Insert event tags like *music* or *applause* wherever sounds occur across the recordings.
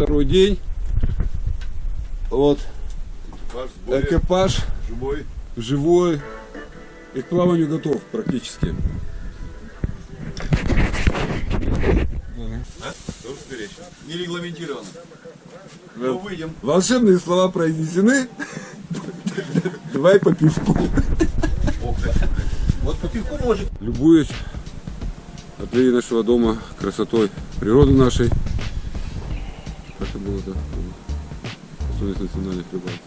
второй день. Вот Экипаж экипаж живой. живой и к плаванию готов практически. Сберечь. Не регламентировано. Но выйдем. Волшебные слова произнесены. Давай по пивку. Вот по пивку может. Любуюсь от нашего дома красотой природы нашей. Да? Особенность национальных рыбалок.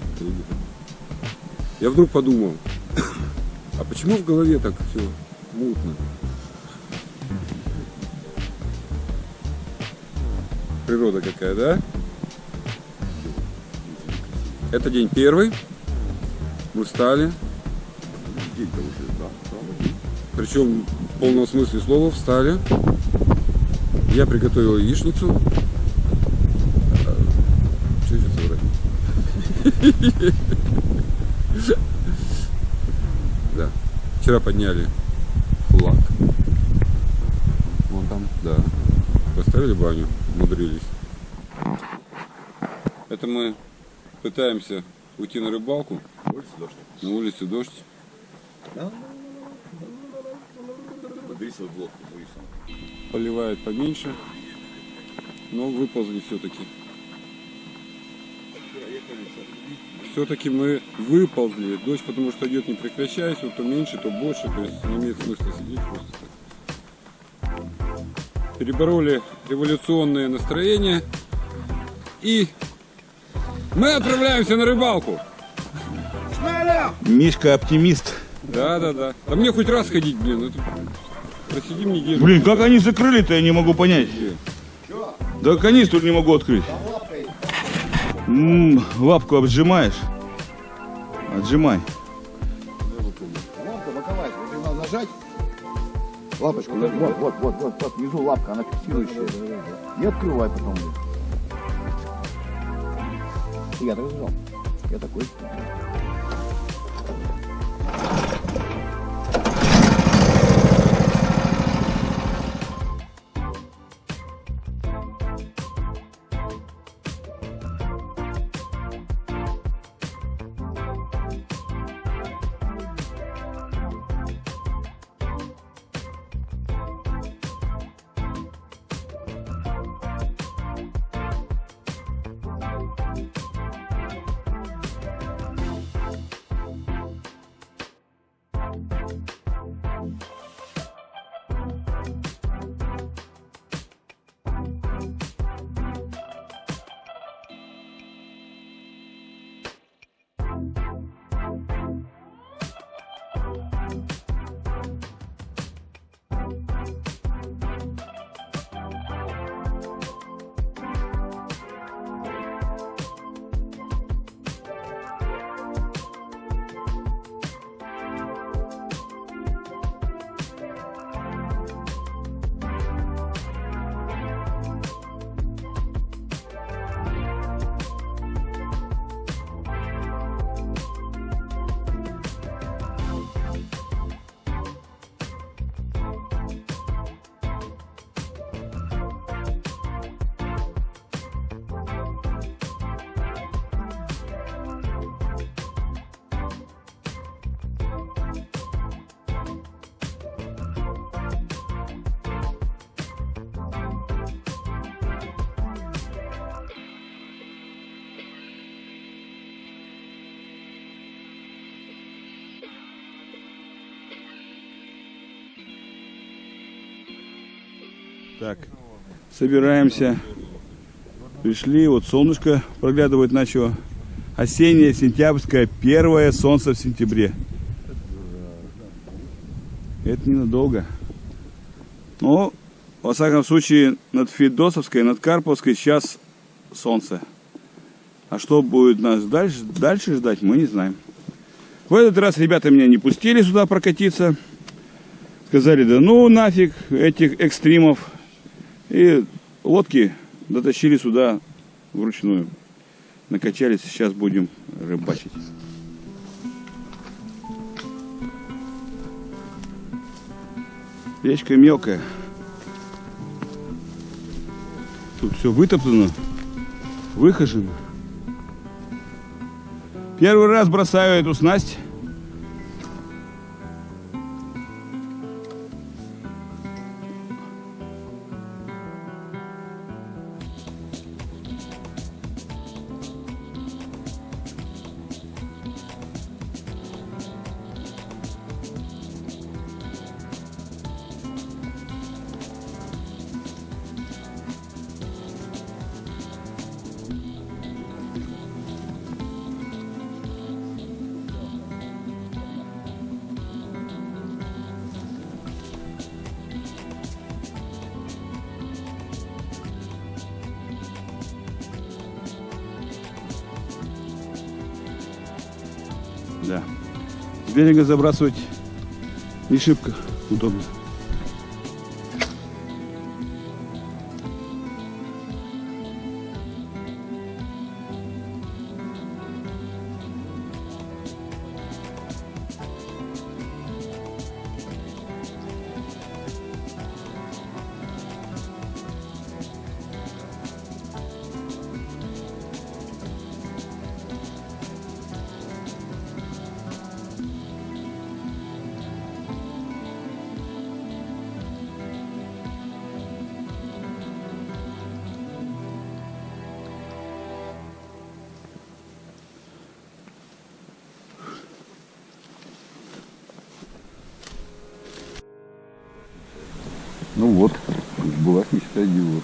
Я вдруг подумал, *coughs* а почему в голове так все мутно? Природа какая, да? Это день первый. Мы встали. День-то уже, да. Причем в полном смысле слова встали. Я приготовил яичницу. Что сейчас врать? Да. Вчера подняли флаг. Вон там, да. Поставили баню, умудрились. Это мы пытаемся уйти на рыбалку. Дождь. На улице дождь. Подбери свою лодку, боюсь. Поливает поменьше. Но выползли все-таки. Все-таки мы выползли. Дождь, потому что идет не прекращаясь, вот то меньше, то больше. То есть не имеет смысла сидеть просто так. Перебороли революционные настроения. И мы отправляемся на рыбалку. Мишка оптимист. Да, да, да. А мне хоть раз ходить, блин. Это... Просидим неделю. Блин, как они закрыли-то, я не могу понять. Да канистру не могу открыть. М, лапку обжимаешь? Отжимай. Лапка боковая, вот. Лапочку, вот, вот, вот, вот, вот, вот, внизу лапка, она фиксирующая. И открывай потом. Я так зажал. Я такой. Так, собираемся. Пришли, вот солнышко проглядывает начало. Осеннее, сентябрьское, первое солнце в сентябре. Это ненадолго. Но, во всяком случае, над Федосовской, над Карповской сейчас солнце. А что будет нас дальше, дальше ждать, мы не знаем. В этот раз ребята меня не пустили сюда прокатиться. Сказали, да ну нафиг этих экстримов. И лодки дотащили сюда вручную. Накачались, сейчас будем рыбачить. Речка мелкая. Тут все вытоптано. выхожен. Первый раз бросаю эту снасть. Берега забрасывать не шибко удобно. Ну вот, была мечта идиота.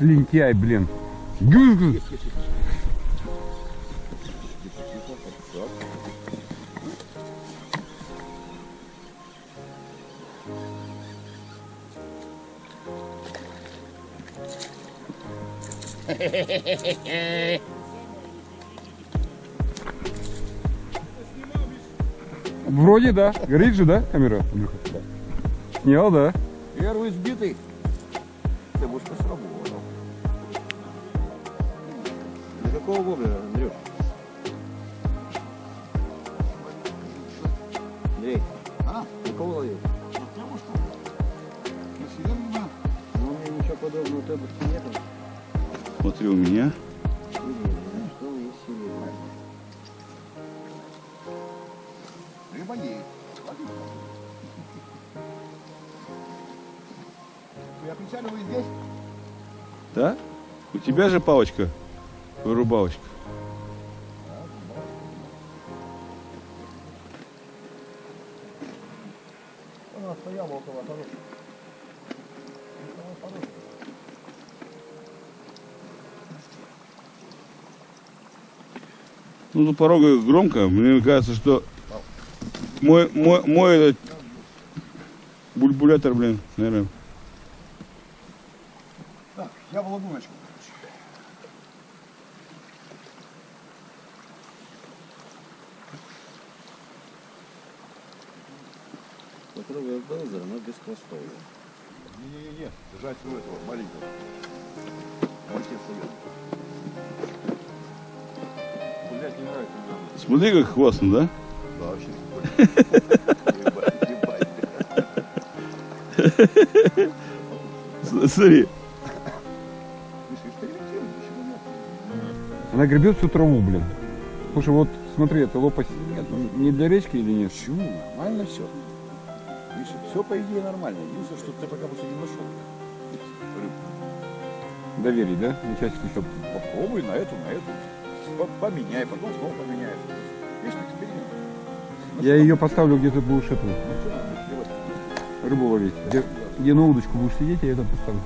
Лентяй, блин. Вроде да. Горит же, да, камера? Снял, да. Первый сбитый. Ты будешь сработал. Какого воблера, Андрюш? Андрей, А? какого ловил? Ну, у меня ничего подобного у тебя нет. Смотри у меня. Рыба есть. Я прицеливаю здесь. Да? У тебя же палочка, около хорошего. Ну, тут порога громко. Мне кажется, что мой, мой, мой этот бульбулятор, блин, наверное. Так, я в лагуночку. Попробуй Хвостового. Не-не-не, держать у этого маленького. Блять, не нравится. Смотри, как хвастно, да? Да, вообще. Ебать, ебать. С- Смотри. Нет? Она гребет всю траву, блин. Слушай, вот смотри, это лопасть не для речки или нет? Почему? Нормально все. Все по идее нормально. Единственное, что ты пока просто не нашел. Доверий, да? Начальство еще. Попробуй на эту, на эту. По- Поменяй, потом снова поменяй. Вечный эксперимент. Ну Я ее поставлю, где ты будешь эту ну рыбу ловить. Где, где на удочку будешь сидеть, я это поставлю.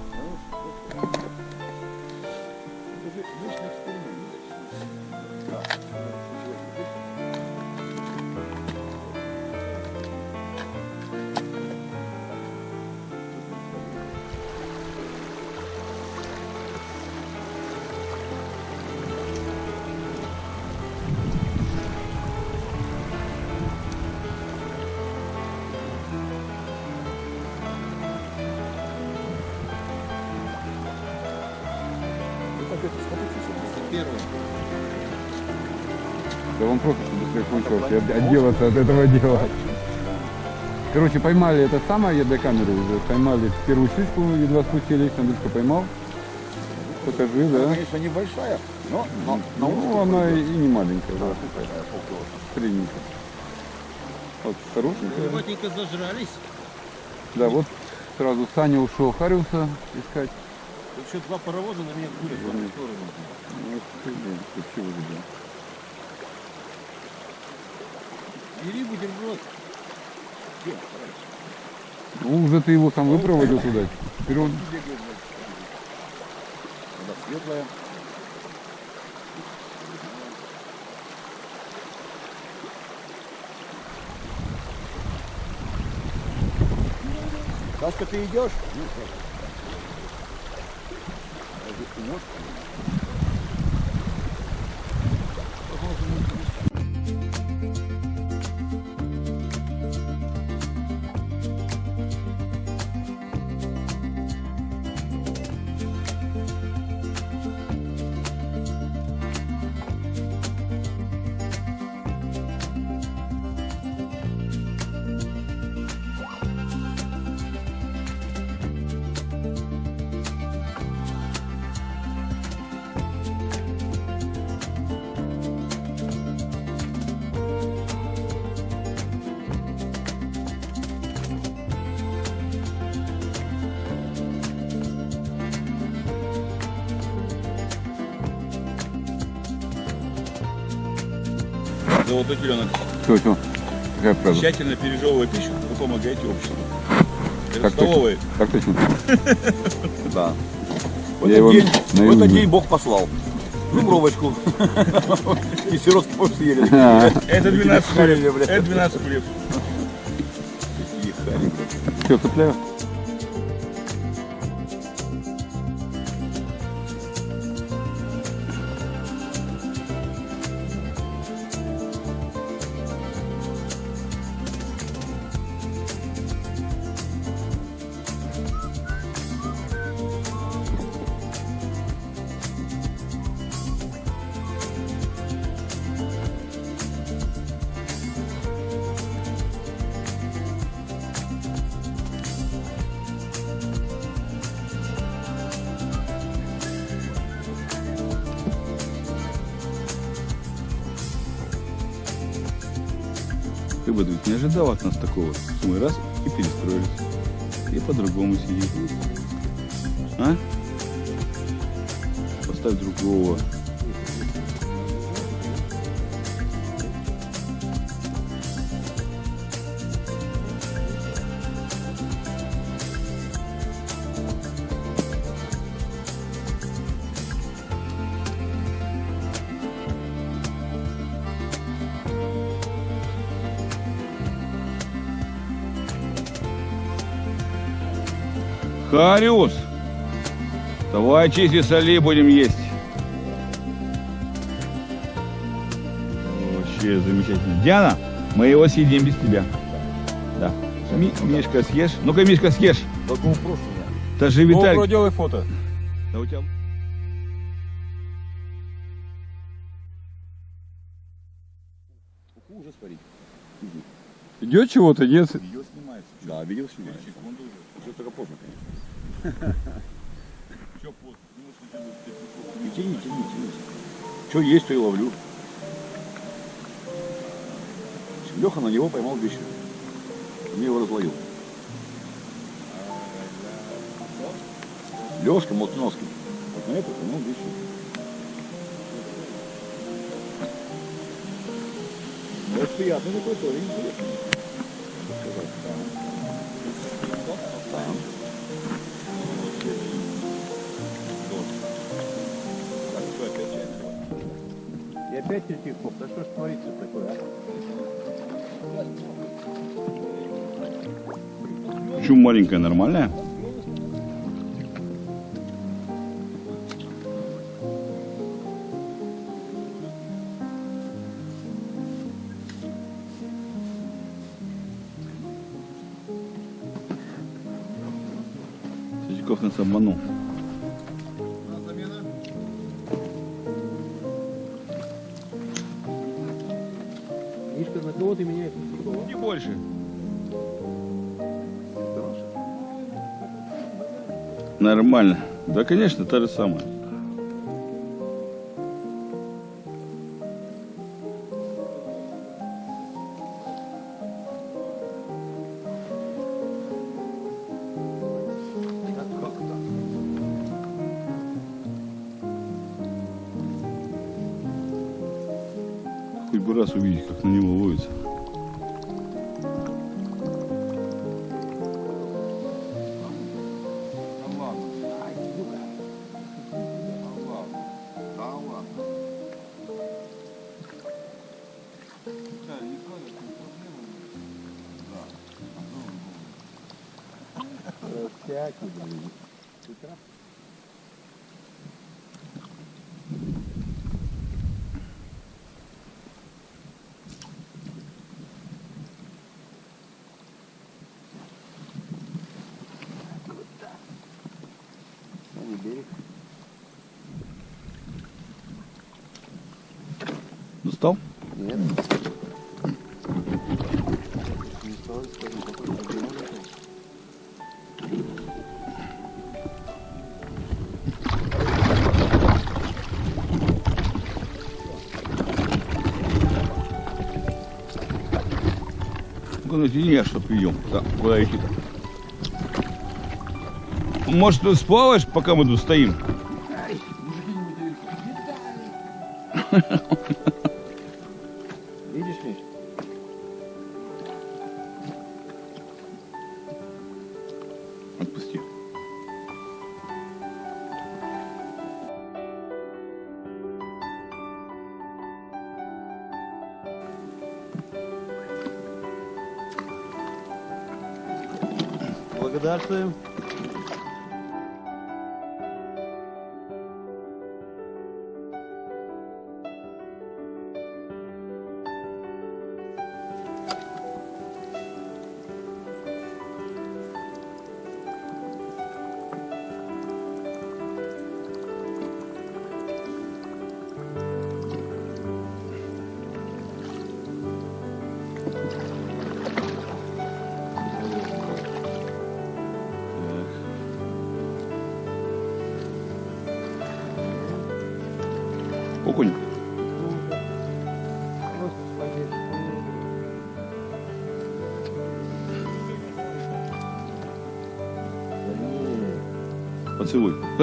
Отделаться от этого дела. Короче, поймали это самое, я до камеры уже, поймали первую щучку, едва спустились, Андрюшка поймал. Покажи, да. Конечно, небольшая, но, но, но Ну, она и не маленькая, да. Средненькая. Вот, хорошенькая. Плотненько зажрались. Да, вот сразу Саня ушел Хариуса искать. Тут еще два паровоза на меня курят в одну сторону. Ну, блин, вообще уже, да. Бери бутерброд. Ну, уже ты его сам выпроводил туда. Теперь он... Вода светлая. Сашка, ты идешь? Золотой теленок. Все, все. Какая правда? Тщательно пережевывая пищу, вы помогаете обществу. Это Так точно. столовые. Так точно. *laughs* Да. В Я этот, день, в наизусть этот день Бог послал. Жумровочку. *laughs* И сиротский пост съели. А, Это 12 Харили, хлеб. Это 12 хлеб. Все, цепляю. Бы ведь не ожидал от нас такого. Мы раз и перестроились. И по-другому сидим. А? Поставь другого. Хариус! Давай чисти соли будем есть. Вообще замечательно. Диана, мы его съедим без тебя. Да. Ми- Мишка, съешь? Ну-ка, Мишка, съешь. Да ну прошу меня. Это же Виталий. GoPro, делай фото. Да у тебя... Ужас парить. Идет чего-то, нет? Видео снимается. Да, видео снимается. Уже только поздно, конечно. И тяни, тяни, тяни. Что есть, то и ловлю. Леха на него поймал вещи. Мне его разловил. Лешка Молтиновский. Вот на это поймал вещи. Ну, это приятный такой тоже интересный. И опять Третьяков. Да что ж творится такое, а? Почему маленькая, нормальная? Третьяков нас обманул. Кого ты меняешь? Не больше. Нормально. Да, конечно, та же самая. Достал? Ну-ка натяни, а чтоб идем. Да, куда идти-то? Может, ты сплаваешь, пока мы тут стоим? Видишь, Миш? Отпусти. Благодарствуем.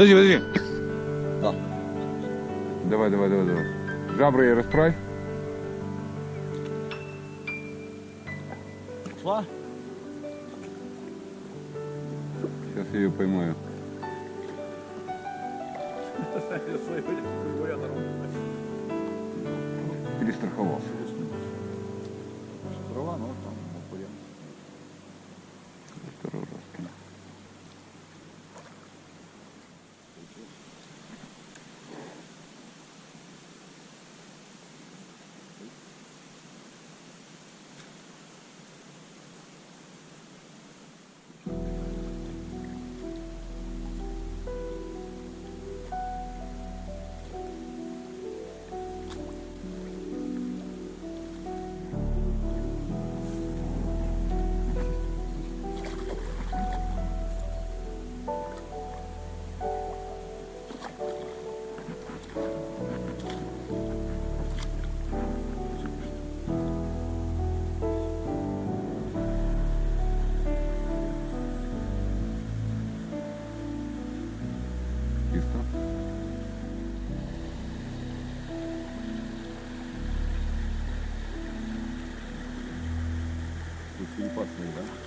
Подожди, подожди. Давай, давай, давай, давай. Жабры расправь. Шла? Сейчас я ее поймаю. Перестраховался. Трава, ну agreement.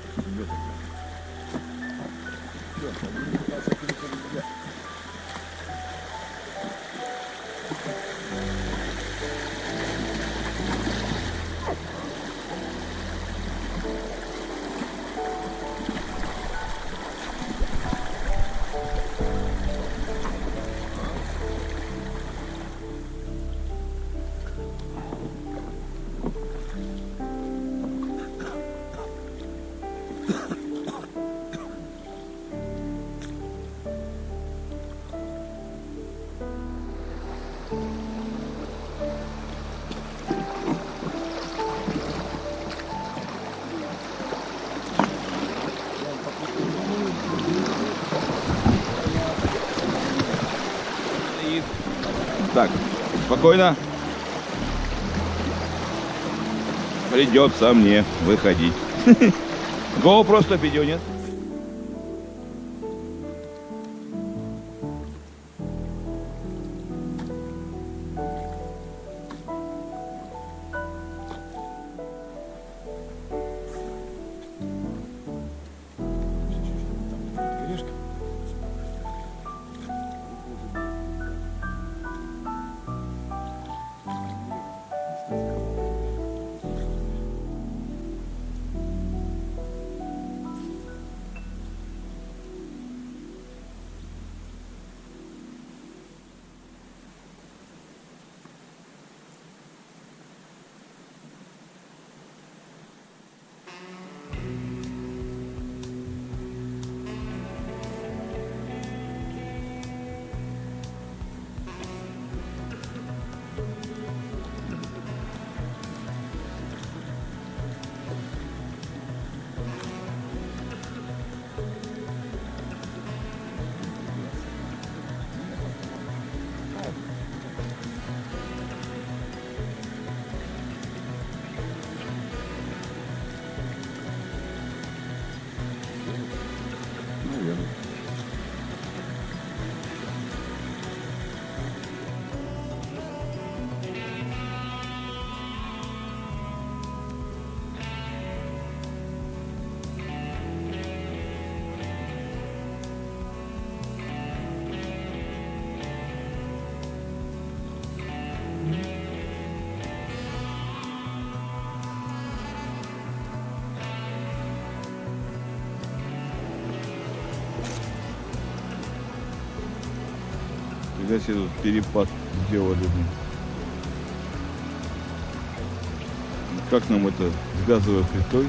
Так, спокойно. Придется мне выходить. GoPro 100 видео нет? Когда себе тут перепад сделали. Как нам это с газовой плитой?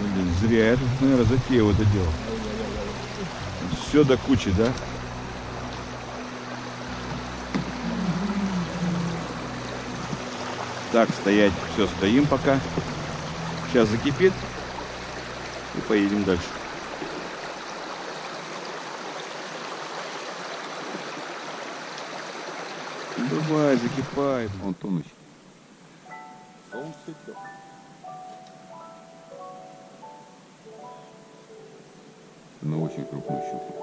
Блин, зря я тут, наверное, затеял это дело. Все до кучи, да? Так, стоять. Все, стоим пока. Сейчас закипит. Поедем дальше. Давай, закипай. Он тонущий. На очень крупную щуку.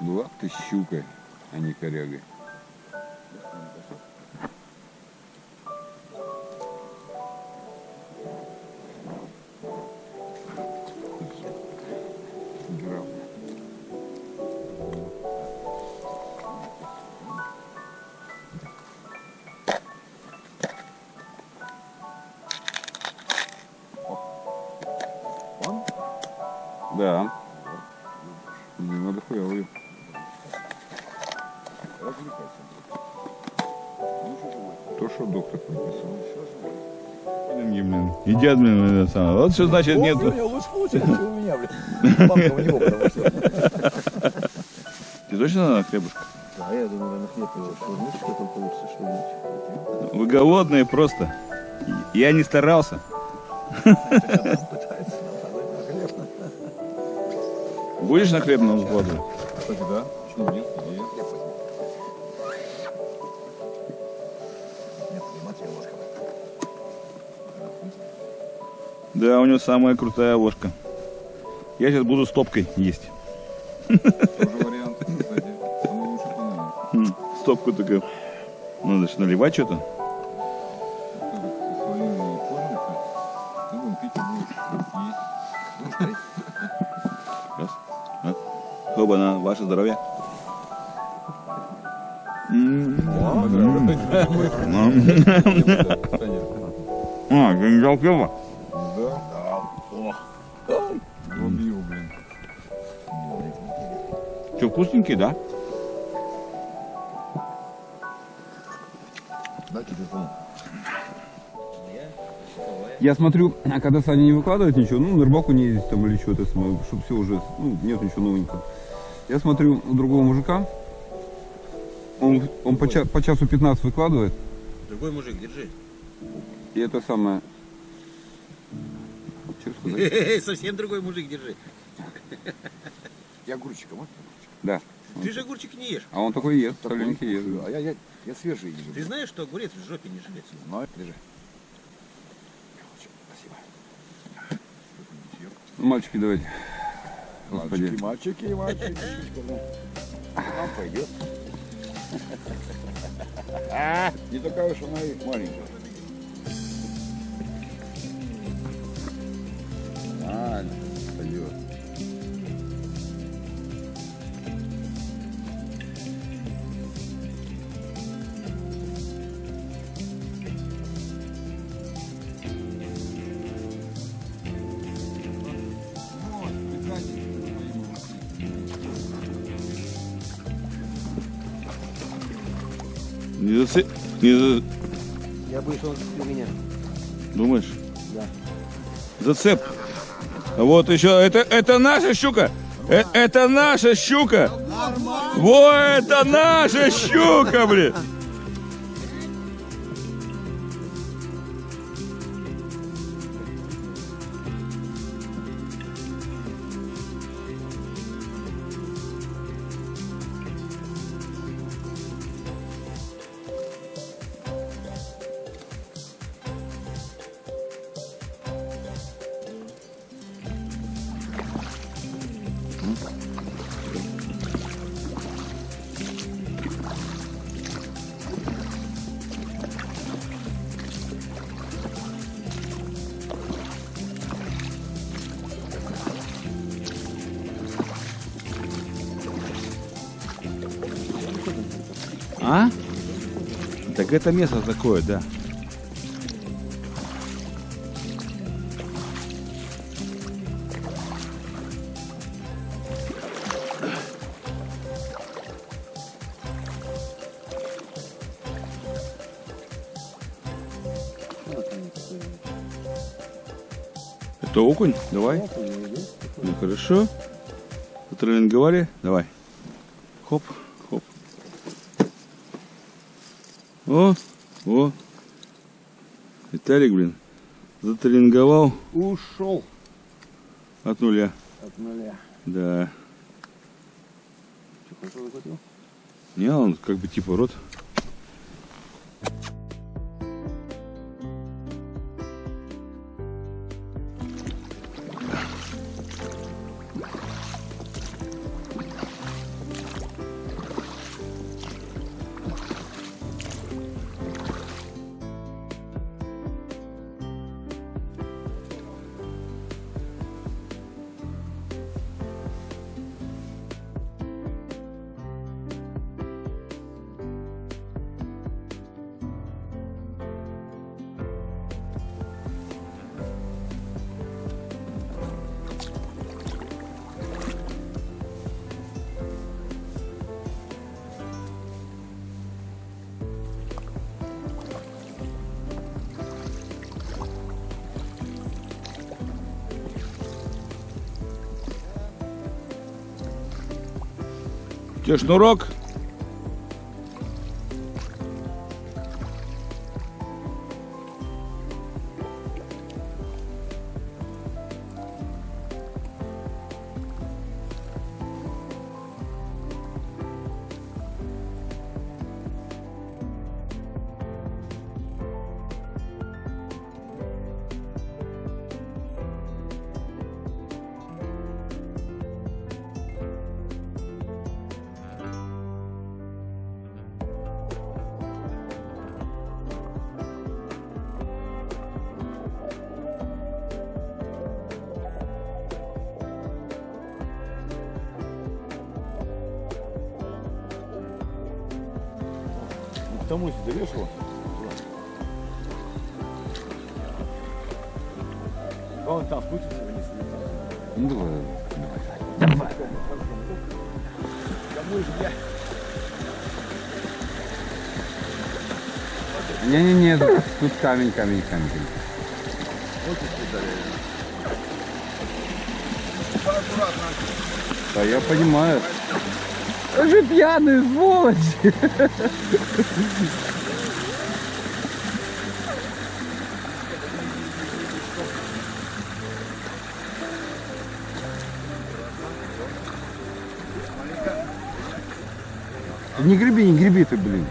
Была ты щукой, а не корягой. Да. Не надо хуя То, что доктор блин, Едят, блин, это самое. Вот что значит нет. лучше получается, у меня, блин. Папка у него, потому что. Ты точно надо хлебушка? Да, я думаю, наверное, хлеб его что там получится, что-нибудь. Вы голодные просто. Я не старался. *laughs* Будешь на хлебном складу? Кстати, да. Почему нет? Да, у него самая крутая ложка. Я сейчас буду стопкой есть. Тоже вариант, кстати. Стопку такую. Надо же наливать что-то. Хоба-на, ваше здоровье. А, ты не взял пиво? Да? Убил, блин. Что, вкусненький, да? Да, телефон. Я смотрю, а когда Саня не выкладывает ничего, ну, на рыбалку не ездить там или что-то, чтобы все уже, ну, нет ничего новенького. Я смотрю у другого мужика, он, он по, ча- по часу 15 выкладывает, Другой мужик, держи. И это самое... Совсем другой мужик, держи. Я огурчиком, а? Да. Ты же огурчик не ешь. А он такой ест, солененький ест. А я, я, я свежий не Ты знаешь, что огурец в жопе не живет? Но, держи. Спасибо. Ну, Мальчики, давайте. Господи. Мальчики, мальчики, мальчики. Нам пойдет. Не такая уж она и маленькая. Нормально, Не за... Я боюсь, он у меня. Думаешь? Да. Зацеп. Вот еще, это, это наша щука. Э, это наша щука. Во, это наша щука, блин. Так это место такое, да. Это окунь? Давай. Ну хорошо. Потренинговали? Давай. Хоп, хоп. О, о. Виталик, блин, затренинговал Ушел от нуля. от нуля. Да. Не, он как бы типа рот. Где шнурок? Он там спустится вниз. Ну, давай. Кому же я? Не-не-не, тут тут камень, камень, камень. Да я понимаю. Он же пьяный, сволочь. Не греби, не греби ты, блин.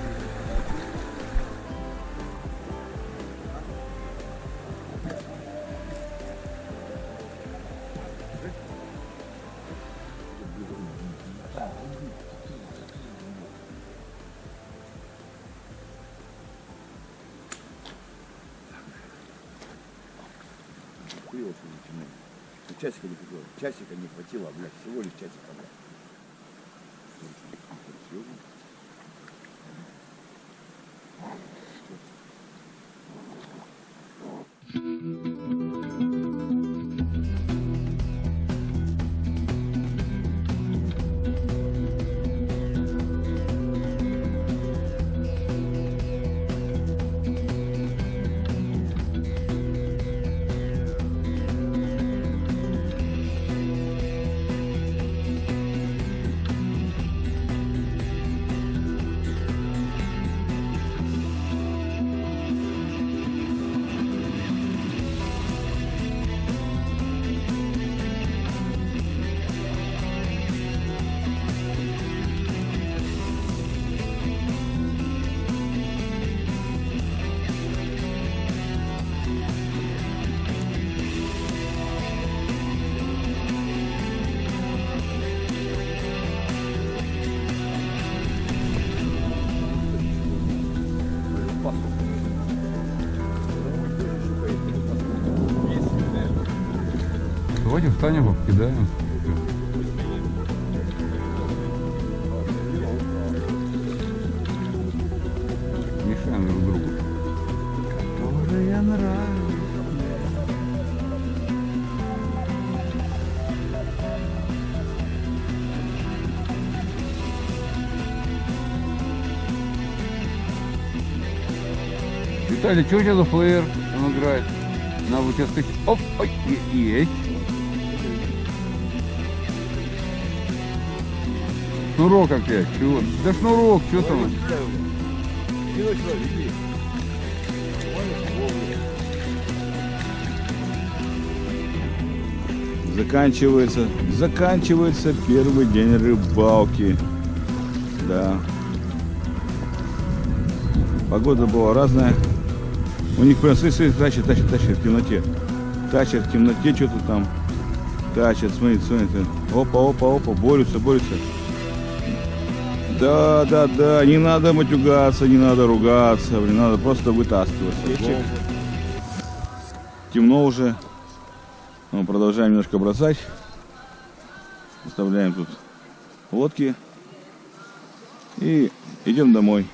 Часика не хватило. Часика не хватило, блядь. Всего лишь часика, блядь. Серьезно? Давайте встанем, покидаем. Мешаем друг другу. Которая нравится. Виталий, что у тебя за флеер? Он играет. На, вот сейчас. Оп, ой, есть. Шнурок опять, чего? Да шнурок, что там? Заканчивается, заканчивается первый день рыбалки. Да. Погода была разная. У них прям, смотри, тащит, тащит, тащит в темноте. Тащат в темноте что-то там. Тащат, смотри, смотри. Опа, опа, опа, борются, борются. Да, да, да, не надо матюгаться, не надо ругаться, блин, надо просто вытаскиваться. Темно уже. Мы продолжаем немножко бросать. Оставляем тут лодки. И идем домой.